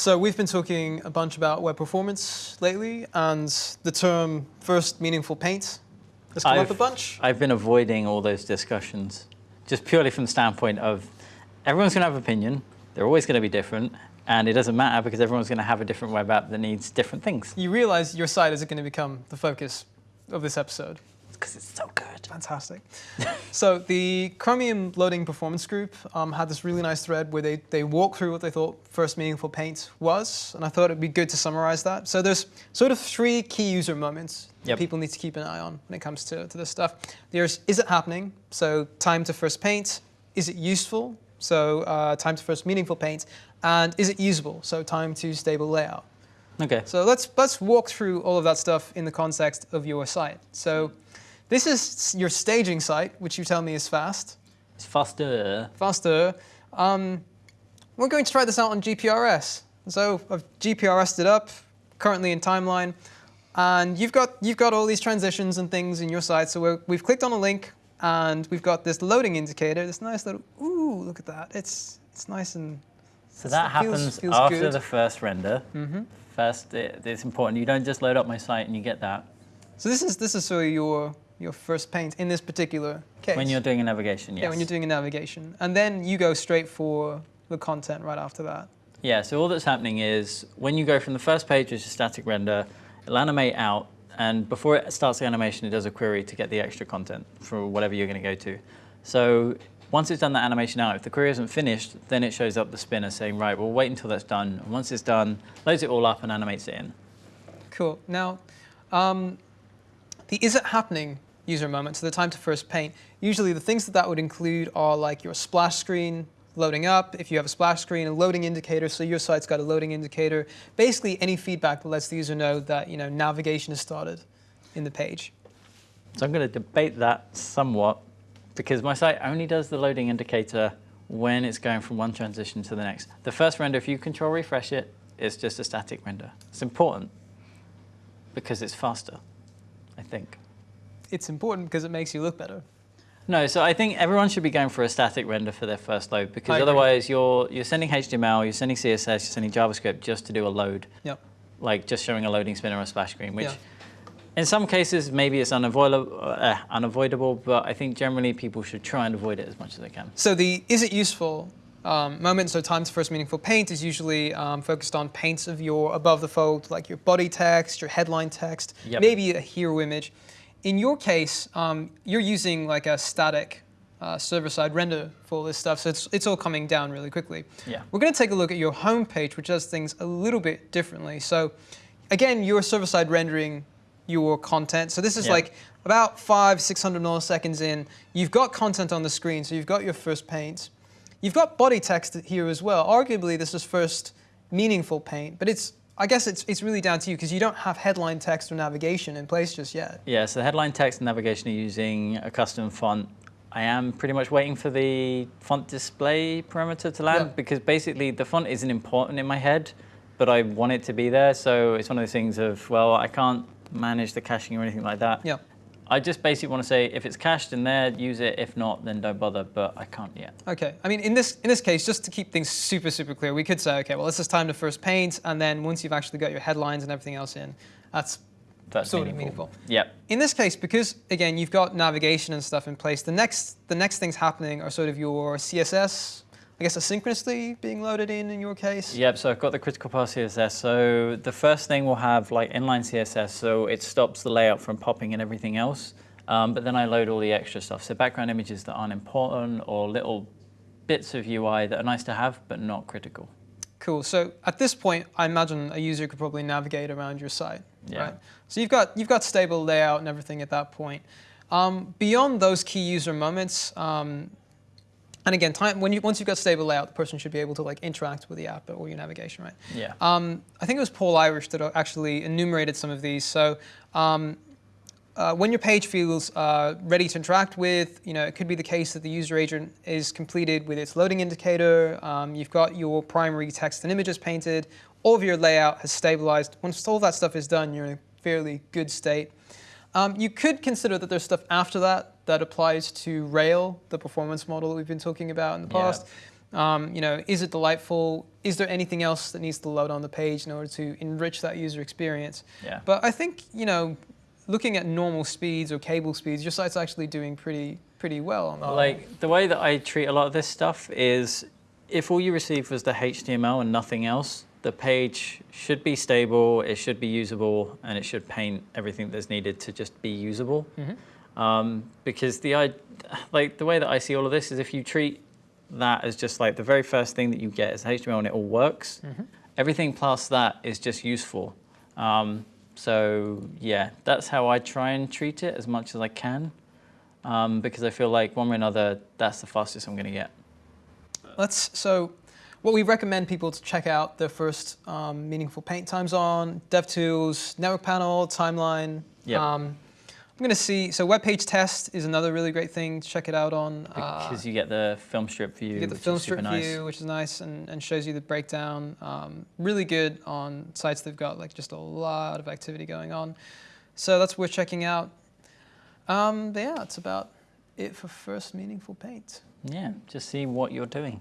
So we've been talking a bunch about web performance lately, and the term first meaningful paint has come up I've- a bunch. I've been avoiding all those discussions just purely from the standpoint of everyone's going to have opinion. They're always going to be different. And it doesn't matter because everyone's going to have a different web app that needs different things. You realize your site isn't going to become the focus of this episode. Because it's so good. Fantastic. so the Chromium Loading Performance Group um, had this really nice thread where they, they walked through what they thought first meaningful paint was, and I thought it'd be good to summarize that. So there's sort of three key user moments that Yep. people need to keep an eye on when it comes to, to this stuff. There's is it happening? So time to first paint. Is it useful? So uh, time to first meaningful paint. And is it usable? So time to stable layout. Okay. So let's let's walk through all of that stuff in the context of your site. So this is your staging site, which you tell me is fast, It's faster. faster. Um, we're going to try this out on GPRS. So I've GPRS'd it up, currently in timeline, and you've got you've got all these transitions and things in your site. So we've clicked on a link, and we've got this loading indicator. This nice little ooh, look at that. It's it's nice and So that happens feels after good. the first render. First, it, it's important. You don't just load up my site and you get that. so this is this is sort of your your first paint in this particular case. When you're doing a navigation, yes. Yeah, when you're doing a navigation. And then you go straight for the content right after that. Yeah, so all that's happening is when you go from the first page, which is static render, it'll animate out, and before it starts the animation, it does a query to get the extra content for whatever you're going to go to. So once it's done that animation out, if the query isn't finished, then it shows up the spinner saying, right, we'll wait until that's done. And once it's done, loads it all up and animates it in. Cool. Now, um, the is it happening user moment, so the time to first paint, usually the things that that would include are like your splash screen loading up, if you have a splash screen, a loading indicator, so your site's got a loading indicator, basically any feedback that lets the user know that you know navigation has started in the page. So I'm going to debate that somewhat because my site only does the loading indicator when it's going from one transition to the next. The first render, if you control refresh it, it's just a static render. It's important because it's faster, I think. It's important because it makes you look better. No, so I think everyone should be going for a static render for their first load I because agree. otherwise you're you're sending HTML, you're sending CSS, you're sending JavaScript just to do a load, Yep. like just showing a loading spinner or a splash screen, which Yeah. in some cases maybe it's unavoidable, uh, unavoidable, but I think generally people should try and avoid it as much as they can. So the is it useful um, moment, so time to first meaningful paint is usually um, focused on paints of your above the fold, like your body text, your headline text, Yep. maybe a hero image. In your case, um, you're using like a static uh, server-side render for all this stuff, so it's, it's all coming down really quickly. Yeah. We're going to take a look at your home page, which does things a little bit differently. So again, you're server-side rendering your content. So this is Yeah. like about five, 600 milliseconds in. You've got content on the screen, so you've got your first paint. You've got body text here as well. Arguably, this is first meaningful paint, but it's I guess it's, it's really down to you because you don't have headline text or navigation in place just yet. Yeah, so the headline text and navigation are using a custom font. I am pretty much waiting for the font display parameter to land Yeah. because basically the font isn't important in my head, but I want it to be there. So it's one of those things of, well, I can't manage the caching or anything like that. Yeah. I just basically want to say if it's cached in there, use it. If not, then don't bother, but I can't yet. Okay. I mean, in this in this case, just to keep things super super clear, we could say, okay, well, this is time to first paint, and then once you've actually got your headlines and everything else in, that's That's sort of meaningful. Yep. In this case, because again you've got navigation and stuff in place, the next the next things happening are sort of your CSS, I guess asynchronously being loaded in in your case. Yep, so I've got the critical path CSS. So the first thing we'll have like inline CSS, so it stops the layout from popping and everything else. Um, but then I load all the extra stuff. So background images that aren't important or little bits of UI that are nice to have, but not critical. Cool. So at this point, I imagine a user could probably navigate around your site, Yeah. right? So you've got you've got stable layout and everything at that point. Um, beyond those key user moments, um, and again, time when you once you've got stable layout, the person should be able to like interact with the app or your navigation, right? Yeah. Um, I think it was Paul Irish that actually enumerated some of these. So um, uh, when your page feels uh, ready to interact with, you know, it could be the case that the user agent is completed with its loading indicator. Um, you've got your primary text and images painted. All of your layout has stabilized. Once all that stuff is done, you're in a fairly good state. Um, you could consider that there's stuff after that that applies to Rail, the performance model that we've been talking about in the Yeah. past. Um, you know, is it delightful? Is there anything else that needs to load on the page in order to enrich that user experience? Yeah. But I think you know, looking at normal speeds or cable speeds, your site's actually doing pretty pretty well on that. Like the way that I treat a lot of this stuff is if all you receive was the HTML and nothing else, the page should be stable, it should be usable, and it should paint everything that's needed to just be usable. Um, because the like the way that I see all of this is if you treat that as just like the very first thing that you get is HTML and it all works, everything past that is just useful. Um, so yeah, that's how I try and treat it as much as I can, um, because I feel like one way or another, that's the fastest I'm going to get. Let's so what we recommend people to check out their first um, meaningful paint times on DevTools, Network Panel, Timeline. Yep. Um, I'm going to see. So web page test is another really great thing to check it out on. Uh, Because you get the film strip view, you get the which film strip nice. view, which is nice and, and shows you the breakdown. Um, really good on sites that've got like just a lot of activity going on. So that's worth checking out. Um, but yeah, that's about it for first meaningful paint. Yeah, just see what you're doing.